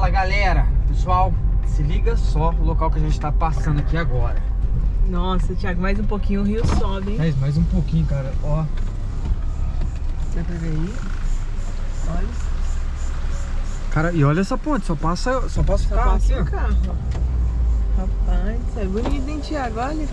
Fala galera, pessoal, se liga só o local que a gente tá passando aqui agora. Nossa, Thiago, mais um pouquinho o rio sobe, hein? Mais, mais um pouquinho, cara, ó. Dá pra ver aí? Olha, Cara, e olha essa ponte, só passa, só passa só o carro passa aqui, o carro. Rapaz, isso é bonito, hein, Thiago? Olha.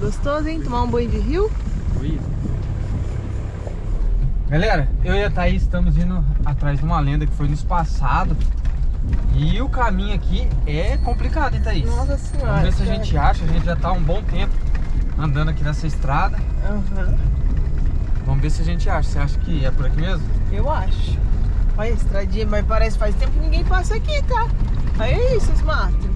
Gostoso, hein? Tomar um banho de rio? Oi. Galera, eu e a Thaís estamos indo atrás de uma lenda que foi no passado. E o caminho aqui é complicado, hein, Thaís? Nossa senhora. Vamos ver se a gente acha, a gente já tá há um bom tempo andando aqui nessa estrada. Aham, Vamos ver se a gente acha. Você acha que é por aqui mesmo? eu acho. Olha a estradinha, mas parece que faz tempo que ninguém passa aqui, tá? Olha isso, esses matos.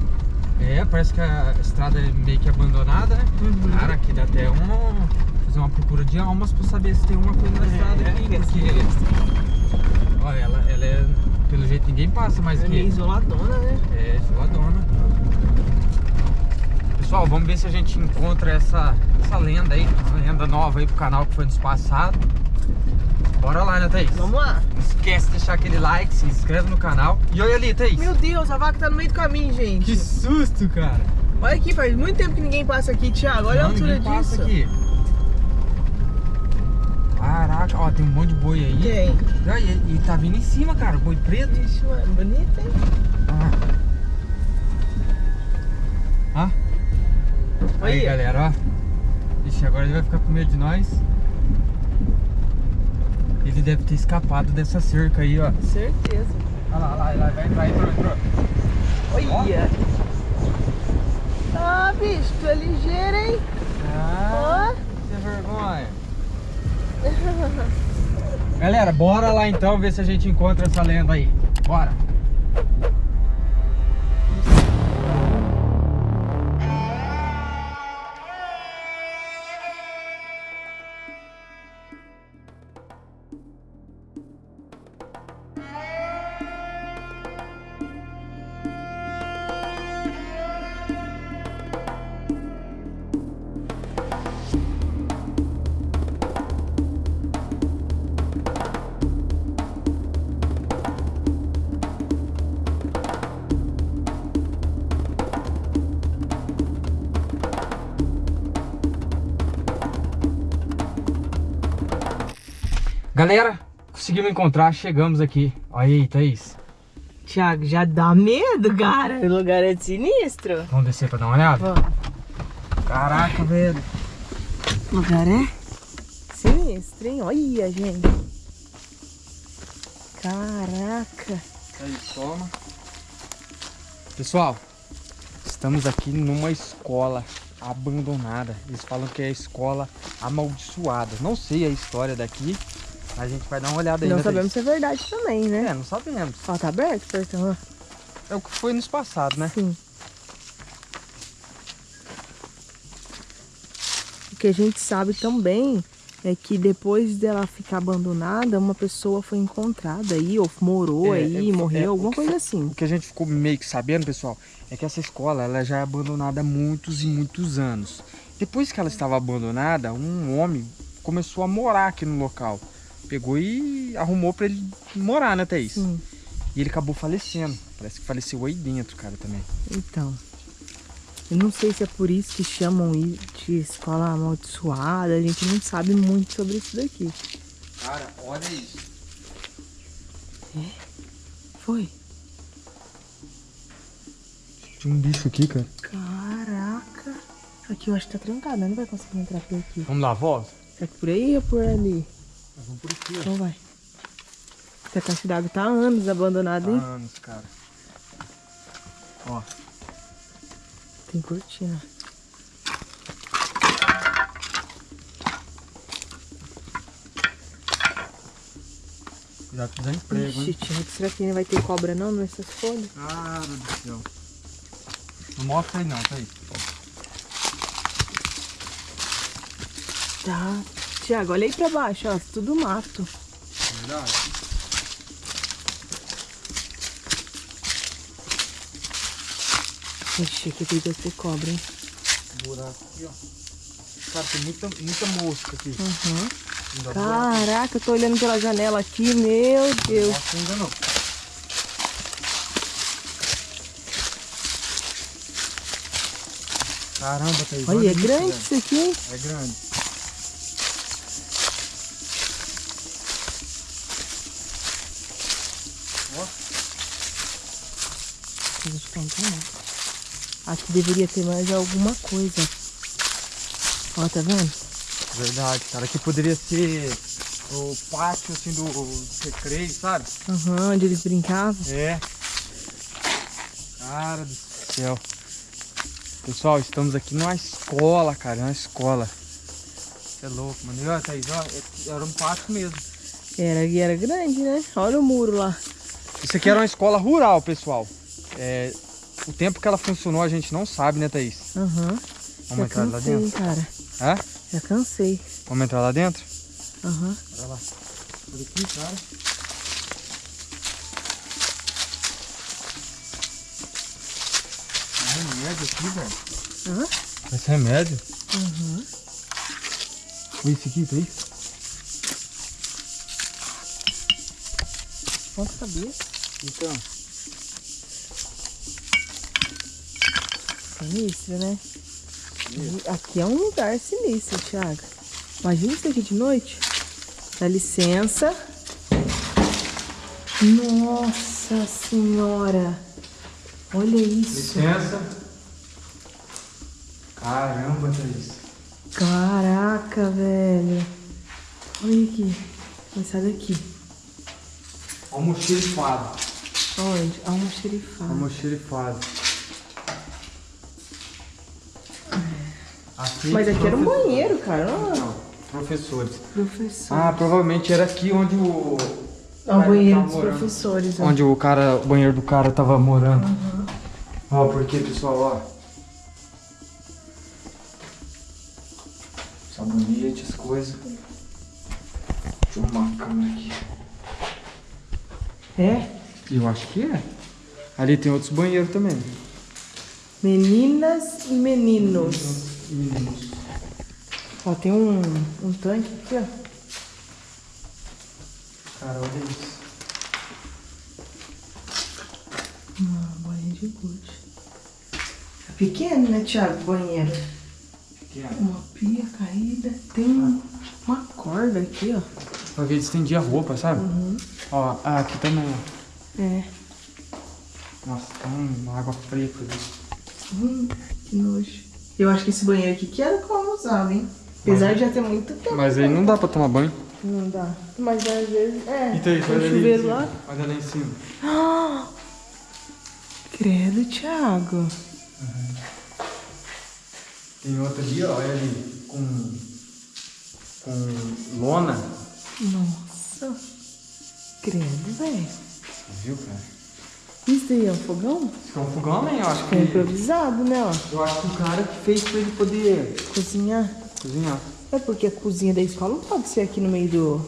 É, parece que a estrada é meio que abandonada, né? Uhum. Cara, aqui dá até uma, fazer uma procura de almas pra saber se tem uma coisa na estrada É, aqui. que Porque, assim, olha, ela, ela é, pelo jeito ninguém passa mais é meio aqui. isoladona, né? É, isoladona. Pessoal, vamos ver se a gente encontra essa, essa lenda aí, uma lenda nova aí pro canal que foi nos passado. Bora lá, né, Thaís? Vamos lá. Não esquece de deixar aquele like, se inscreve no canal. E olha ali, Thaís. Meu Deus, a vaca tá no meio do caminho, gente. Que susto, cara. Olha aqui, faz muito tempo que ninguém passa aqui, Thiago. Olha Não, a altura ninguém passa disso. aqui. Caraca, ó, tem um monte de boi aí. Tem. Ah, E, e tá vindo em cima, cara, boi preto. Ixi, mano, bonito, hein? Ah. Ah. Aí, galera, ó. Ixi, agora ele vai ficar com medo de nós. Ele deve ter escapado dessa cerca aí, ó. Certeza. Olha lá, olha lá, olha lá, vai entrar, entrou, entrou. Olha. Ah, bicho, tu é ligeiro, hein? Ah, que vergonha. Galera, bora lá então ver se a gente encontra essa lenda aí. Bora. Galera, conseguimos encontrar, chegamos aqui. Olha aí, Thaís. Thiago, já dá medo, cara. O lugar é sinistro. Vamos descer pra dar uma olhada? Vamos. Caraca, velho. O lugar é sinistro, hein? Olha, gente. Caraca. Aí, toma. Pessoal, estamos aqui numa escola abandonada. Eles falam que é a escola amaldiçoada. Não sei a história daqui, a gente vai dar uma olhada aí. Não né, sabemos se é verdade também, né? É, não sabemos. Ó, tá aberto, portão, ó. É o que foi nos passados, né? Sim. O que a gente sabe também é que depois dela ficar abandonada, uma pessoa foi encontrada aí, ou morou É, aí, é, morreu, é, o alguma coisa assim. O que a gente ficou meio que sabendo, pessoal, é que essa escola ela já é abandonada há muitos e muitos anos. Depois que ela estava abandonada, um homem começou a morar aqui no local. Pegou e arrumou pra ele morar, né, Thaís? Sim. E ele acabou falecendo. Parece que faleceu aí dentro, cara, também. Então. Eu não sei se é por isso que chamam de escola amaldiçoada, a gente não sabe muito sobre isso daqui. Cara, olha isso. Foi? Tinha um bicho aqui, cara. Caraca. Aqui eu acho que tá trancado, né? não vai conseguir entrar por aqui. Vamos lá, volta? Será que por aí ou por ali? Vamos por aqui, Então vai. Essa caixa d'água tá há anos abandonada, hein? anos, cara. Ó, Tem cortina. já fiz emprego, Ixi, hein? Tiago, será que não vai ter cobra não nessas folhas? Cara do céu. Não mostra aí não, tá aí. Tá. Tiago, olha aí pra baixo, ó, tudo mato. Verdade. Ixi, que perigo você cobra, hein? Buraco aqui, ó. Cara, tem muita, muita mosca aqui. Uhum. Caraca, eu tô olhando pela janela aqui, meu Deus. Nossa, ainda não. Caramba, tá Olha, é grande isso aqui, hein? É grande. Aqui deveria ter mais alguma coisa. Ó, tá vendo? Verdade, cara. Aqui poderia ser o pátio, assim, do recreio, sabe? Aham, onde eles brincavam. É. Cara do céu. Pessoal, estamos aqui numa escola, cara. Numa escola. Você é louco, mano. E olha, Thaís, ó, é- era um pátio mesmo. Era, era grande, né? Olha o muro lá. Isso aqui era uma escola rural, pessoal. É, o tempo que ela funcionou a gente não sabe, né, Thaís? Aham. Vamos Já entrar lá cansei, dentro? cara. Hã? Já cansei. Vamos entrar lá dentro? Aham. Olha lá. Por aqui, cara. É remédio aqui, velho. Hã? Esse remédio? Aham. Foi esse aqui, Thaís? Ponta cabeça. Então. Sinistro, né? Aqui é um lugar sinistro, Thiago. Imagina isso aqui de noite. Dá licença. Nossa senhora. Olha isso. Licença. Caramba, Thaís. Caraca, velho. Olha aqui. Sai daqui. Almoxerifado. Onde? Almoxerifado. Almoxerifado. Aqui, Mas aqui era um banheiro, cara. Não, professores. professor. Ah, provavelmente era aqui onde o. É o banheiro dos morando. professores. ó. Onde o cara, o banheiro do cara tava morando. Ó, porque, pessoal, ó. Sabonete, as coisas. Deixa eu arrumar a câmera aqui. É? Eu acho que é. Ali tem outros banheiros também. Meninas e meninos. Meninos. Ó, tem um, um tanque aqui, ó. Cara, olha isso. Uma bolinha de gude. É pequeno, né, Thiago? Banheiro. Pequeno. Uma pia caída. Tem um- uma corda aqui, ó. Pra ver, estendia a roupa, sabe? Ó, ah, aqui também, ó. É. Nossa, tem uma água preta ali. Hum, que nojo. Eu acho que esse banheiro aqui que era como usava, hein? Apesar de já ter muito tempo. Mas aí não dá pra tomar banho. Não dá. Mas às vezes. É. Então, tem olha ali chuveiro cima. lá. Olha lá em cima. Ah! Credo, Thiago. Tem outra ali, ó, olha ali, com, com lona. Nossa. Credo, velho. Viu, cara? Isso daí é um fogão? Isso é um fogão, né? Eu acho É que... improvisado, né, ó. Eu acho que o cara que fez pra ele poder Cozinhar. cozinhar. É porque a cozinha da escola não pode ser aqui no meio do,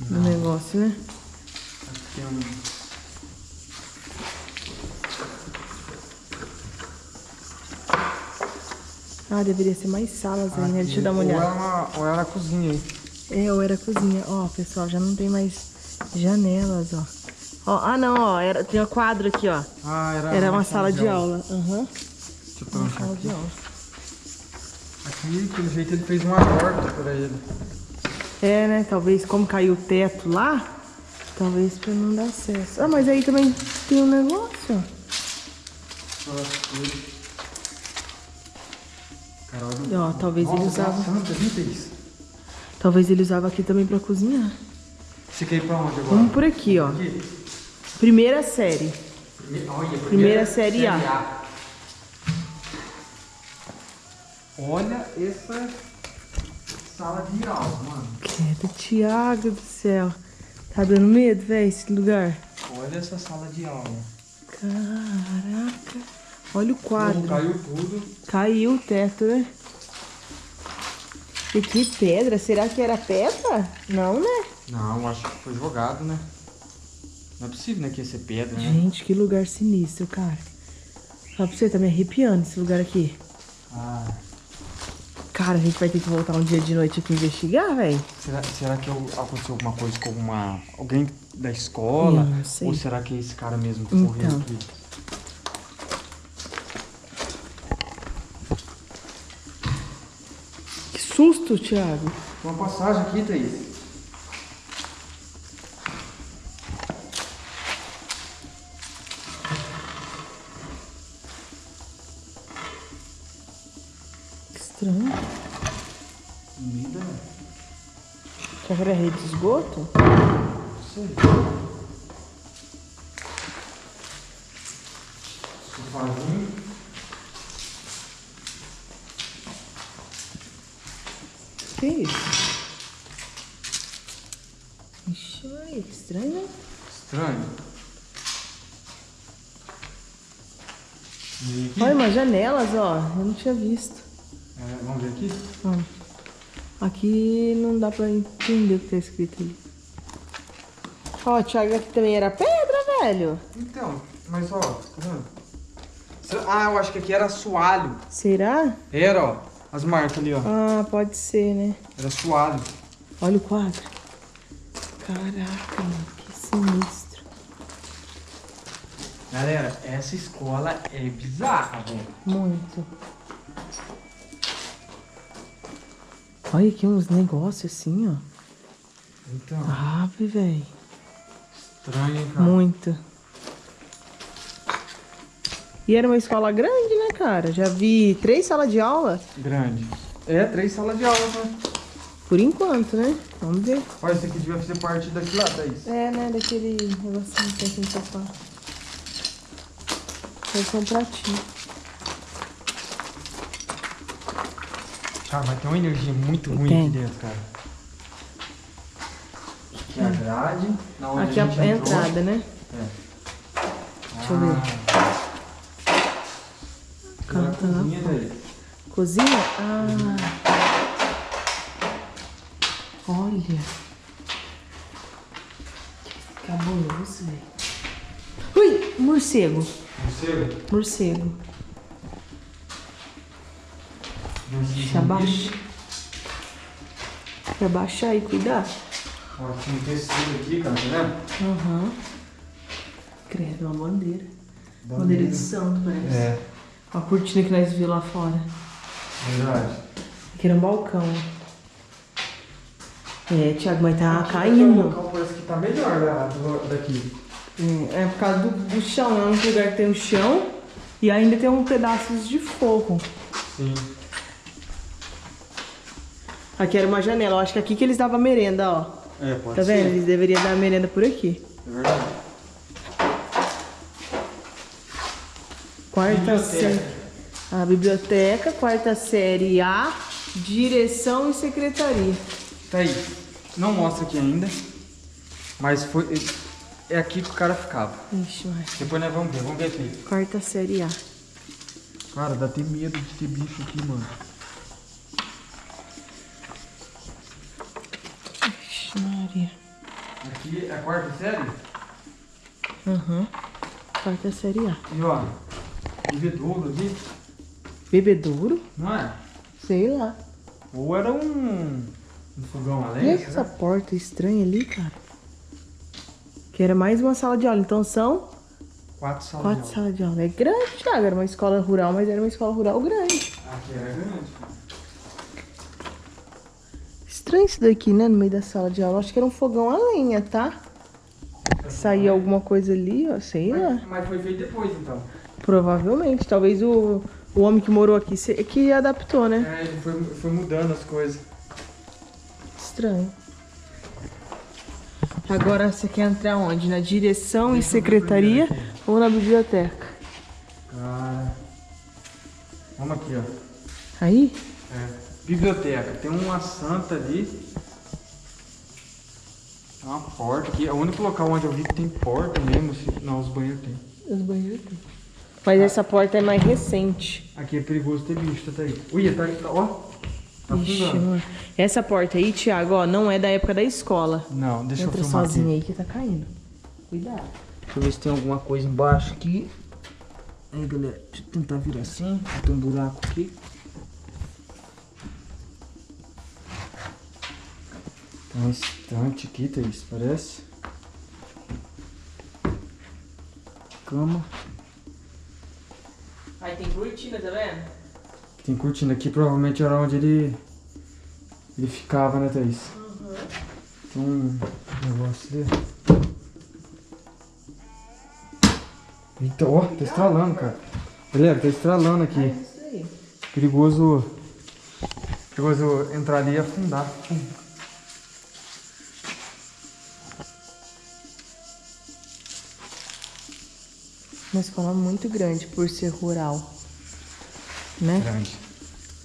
do negócio, né? Que tem um... Ah, deveria ser mais salas aí, né? aqui, Deixa eu dar uma ou olhada. Era uma, ou era a cozinha aí. É, ou era cozinha. Ó, pessoal, já não tem mais janelas, ó. Ó, ah, não, ó. Era, tem um quadro aqui, ó. Ah, era... Era uma sala de aula. Aham. Deixa eu Uma sala aqui. de aula. Aqui, pelo jeito, ele fez uma porta pra ele. É, né? Talvez como caiu o teto lá, talvez pra não dar acesso. Ah, mas aí também tem um negócio, ó. Olha... Ó, talvez Nossa, ele usava. Santa? Talvez ele usava aqui também pra cozinhar. Você quer ir pra onde agora? Vamos por aqui, ó. Aqui? Primeira série. Prime- olha, primeira, Primeira série A. Olha essa sala de aula, mano. Credo, Thiago do céu. Tá dando medo, velho, esse lugar? Olha essa sala de aula. Caraca. Olha o quadro. Como caiu tudo. Caiu o teto, né? E que pedra? Será que era pedra? Não, né? Não, acho que foi jogado, né? Não é possível, né, que ia ser pedra, né? Gente, que lugar sinistro, cara. Fala pra você, tá me arrepiando esse lugar aqui. Ah, Cara, a gente vai ter que voltar um dia de noite aqui investigar, velho. será, será que eu- aconteceu alguma coisa com alguma, alguém da escola? Eu não sei. Ou será que é esse cara mesmo que Então. morreu aqui? susto, Thiago. Tem uma passagem aqui, Thaís. Estranho. Comida. Será que era rede de esgoto? Não sei. Sofazinho. Que isso? Ixi, Maria, que estranho, né? Estranho. Olha, umas janelas, ó. Eu não tinha visto. Vamos ver aqui? Ó. Aqui não dá pra entender o que tá escrito ali. Ó, Thiago, aqui também era pedra, velho. Então, mas ó, tá vendo? Ah, eu acho que aqui era assoalho. Será? Era, ó. As marcas ali, ó. Ah, pode ser, né? Era assoalho. Olha o quadro. Caraca, mano, que sinistro. Galera, essa escola é bizarra, velho. Muito. Olha aqui uns negócios assim, ó. Então, Ave, velho. estranho, hein, cara? Muito. E era uma escola grande, né, cara? Já vi três salas de aula, Grande. É, três salas de aula, né? por enquanto, né? Vamos ver. Olha, esse aqui devia fazer parte daqui lá, Thaís. É, né, daquele negocinho que tem aqui no sofá. Vai ser um pratinho. Cara, mas tem uma energia muito ruim Tem. aqui dentro, cara. Aqui é a grade. na onde Aqui é a, gente a entrou. entrada, né? É. Deixa eu ver. Ah, Cara, tá lá cozinha, Thaís. Cozinha? Ah. Olha. Que cabuloso, velho. Ui, morcego. Morcego? Morcego. Deixa abaixo. Deixa abaixar aí, cuidar. Ó, tinha um tecido aqui, cara, tá vendo? Aham. Credo, uma bandeira. Bandeira. Bandeira de santo, parece. É, A cortina que nós vimos lá fora. verdade. Aqui era um balcão. É, Thiago, mas tá Aqui, caindo. O local parece que tá melhor lá do- daqui. É, é por causa do, do chão, é um lugar que tem um chão e ainda tem um pedaços de forro. Sim. Aqui era uma janela, eu acho que aqui que eles davam merenda, ó. É, pode Tá ser. vendo? Eles deveriam dar merenda por aqui. É verdade. Quarta Biblioteca. série. A biblioteca, quarta série A, direção e secretaria. Tá aí. Não mostra aqui ainda. Mas foi. É aqui que o cara ficava. Ixi, mas. Depois nós vamos ver, vamos ver aqui. Quarta série A. Cara, dá até medo de ter bicho aqui, mano. Maria. Aqui é a quarta série? Aham. Quarta série A. E ó, bebedouro ali, Bebedouro? não é? Sei lá. Ou era um, um fogão a E lenha, essa será? porta estranha ali, cara? Que era mais uma sala de aula. Então são Quatro salas quatro de aula. salas de aula. É grande, Thiago. Era uma escola rural, mas era uma escola rural grande. Aqui era grande. Estranho isso daqui, né? No meio da sala de aula. Acho que era um fogão a lenha, tá? Saía alguma coisa ali, ó. Sei lá. Mas, mas foi feito depois, então. Provavelmente. Talvez o, o homem que morou aqui se- que adaptou, né? É, ele foi, foi mudando as coisas. Estranho. Agora você quer entrar onde? Na direção e Deixa ver secretaria ou na biblioteca? Cara. Vamos aqui, ó. Aí? É. Biblioteca. Tem uma santa ali. Tem uma porta aqui. É o único local onde eu vi que tem porta mesmo. se- Não, os banheiros tem. Os banheiros tem. Mas essa porta é mais recente. Aqui é perigoso ter bicho, tá aí. Ui, tá, tá ó. Tá Ixi, mano. Essa porta aí, Thiago, ó, não é da época da escola. Não, deixa Entra eu filmar sozinho aqui. aí que tá caindo. Cuidado. Deixa eu ver se tem alguma coisa embaixo aqui. Aí, galera, deixa eu tentar virar assim. Tem um buraco aqui. Um estante aqui, Thaís, parece. Cama. Aí tem cortina, tá vendo? Tem cortina aqui, provavelmente era onde ele Ele ficava, né, Thaís? Tem um negócio ali. Eita, ó, tá estralando, cara. Galera, tá estralando aqui. Isso aí. Perigoso. Perigoso entrar ali e afundar. Uma escola muito grande por ser rural. Né? Grande.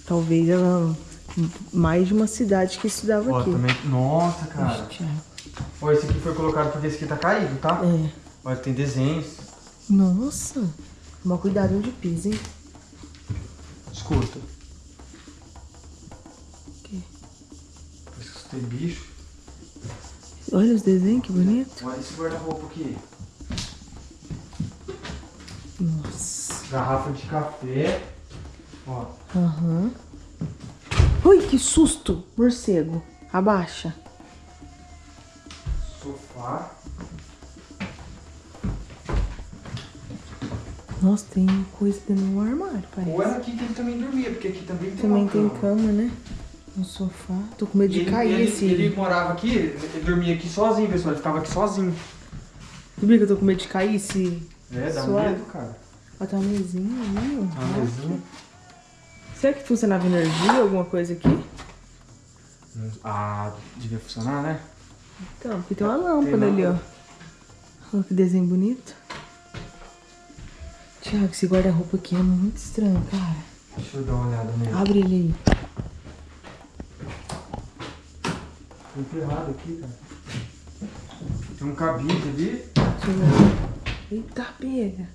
Talvez ela. Mais de uma cidade que estudava Ó, aqui. também. Nossa, cara. Ó, esse aqui foi colocado porque esse aqui tá caído, tá? É. Olha, tem desenhos. Nossa. Toma cuidado onde pisa, hein? Escuta. Parece que tem bicho. Olha os desenhos, que bonito. Olha esse guarda-roupa aqui. Nossa. Garrafa de café. Ó. Aham. Ui, que susto! Morcego. Abaixa. Sofá. Nossa, tem coisa dentro do armário, Ou parece. era aqui que ele também dormia, porque aqui também tem Também tem cama. cama, né? Um sofá. Tô com medo de ele, cair ele, esse. ele morava aqui, ele dormia aqui sozinho, pessoal. Ele ficava aqui sozinho. Sabia que eu tô com medo de cair esse. É, dá Suave. medo, cara. Ó, tá uma mesinha ali, ó. Uma mesinha. Será que funcionava energia, alguma coisa aqui? Ah, devia funcionar, né? Então, porque tem uma lâmpada Tem ali, ó. Olha que desenho bonito. Tiago, esse guarda-roupa aqui é muito estranho, cara. Deixa eu dar uma olhada nele. Abre ele aí. Tá enterrado aqui, cara. Tem um cabide ali. Deixa eu ver. Eita, pega.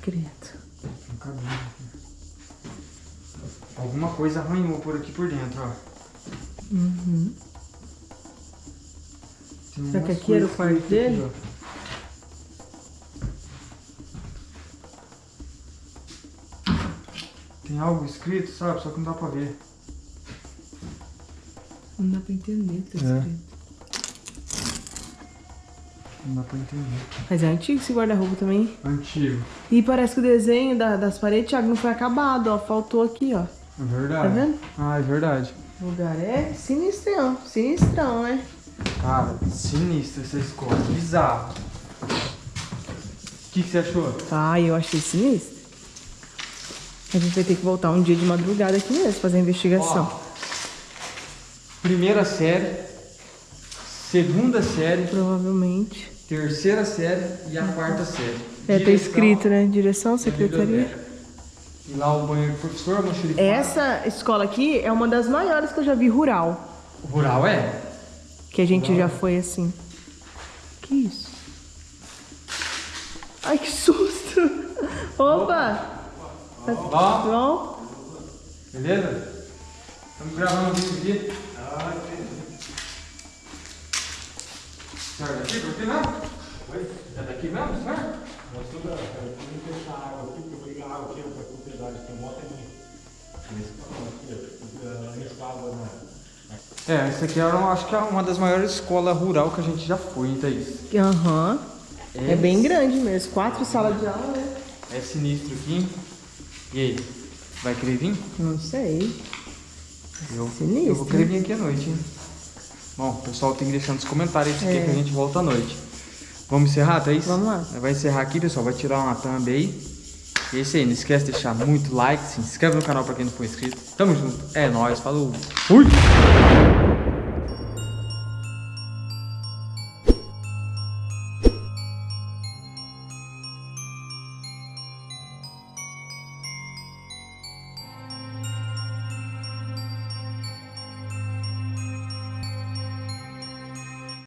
Credo. Um aqui. Alguma coisa arranhou por aqui por dentro, ó. Uhum. Tem Será que aqui era o quarto aqui, dele? ó. Tem algo escrito, sabe? Só que não dá pra ver. Não dá pra entender o que tá É. escrito. Não dá pra entender. Mas é antigo esse guarda-roupa também. Antigo. E parece que o desenho da- das paredes, Thiago, não foi acabado, ó. Faltou aqui, ó. É verdade. Tá vendo? Ah, é verdade. O lugar é sinistrão. Sinistrão, né? Cara, sinistro essa escola. Bizarro. O que, que você achou? Ai, eu achei sinistro. A gente vai ter que voltar um dia de madrugada aqui mesmo, fazer a investigação. Ó, primeira série, segunda série, Provavelmente. Terceira série e a quarta série. É, tá escrito, né? Direção, secretaria. E lá o banheiro do professor, xerifada. Essa escola aqui é uma das maiores que eu já vi rural. Rural é? Que a gente já foi assim. Que isso? Ai, que susto! Opa! Tá Ó, bom? beleza? Estamos gravando um vídeo aqui. Senhor, é daqui? Por aqui mesmo? Oi? É daqui mesmo, senhor? É, essa aqui era, acho que é uma das maiores escolas rural que a gente já foi, hein, Thaís? Aham. É bem grande mesmo. Quatro salas de aula, né? É sinistro aqui. hein? E aí? Vai querer vir? Não sei. Eu, Sinistro, eu vou querer vir aqui à noite, hein? Bom, o pessoal tem que deixar nos comentários se É. quer que a gente volta à noite. Vamos encerrar, Thaís? Vamos lá. Vai encerrar aqui, pessoal. Vai tirar uma thumb aí. E é isso aí. Não esquece de deixar muito like. Se inscreve no canal pra quem não for inscrito. Tamo junto. É nóis. Falou. Fui!